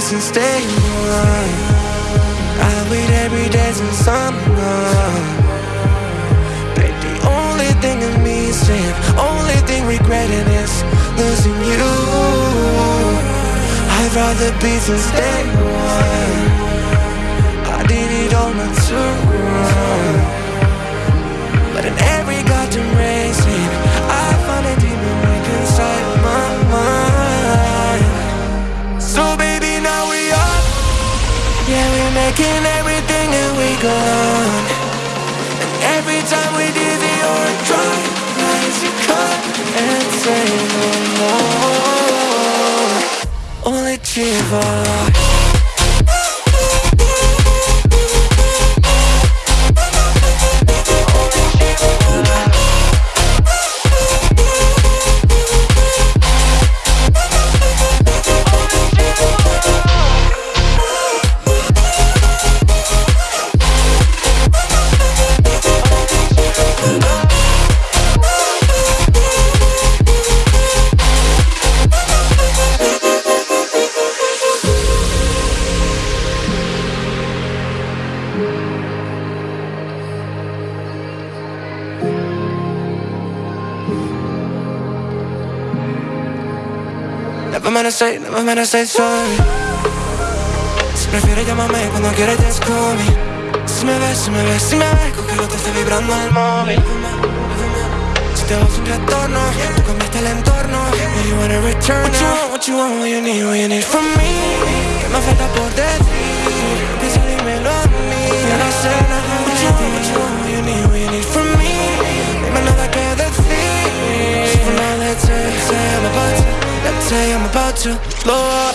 since day one I wait every day since gone Babe, the only thing in me is saying Only thing regretting is losing you. I'd rather be since day one I did it all too wrong But in Yeah we're making everything and we gone And every time we dizzy or drunk Rise you come and say no more. Only Chiva Never meant to say, never meant to say sorry. Si prefieres llamarme cuando quieras call me Si me ves, si me ves, si me ves Con que te esté vibrando el móvil Si te vas un retorno Tú cambiaste el entorno you wanna return What you want, what you want, what you need, what you need from me? Que me falta por about to blow up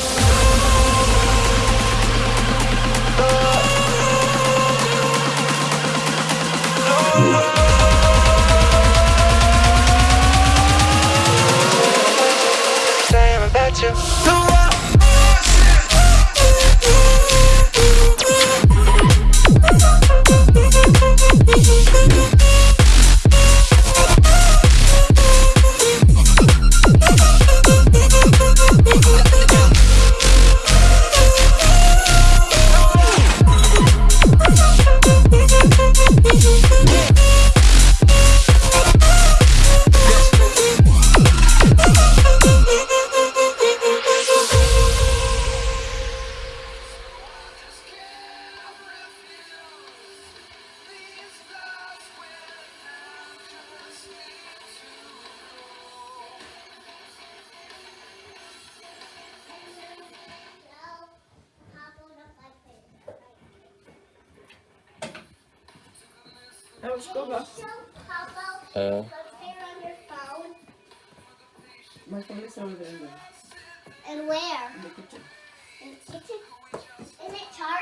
Say I'm about to Uh. My phone is over there. And where? In the kitchen. In the kitchen? Isn't it charged?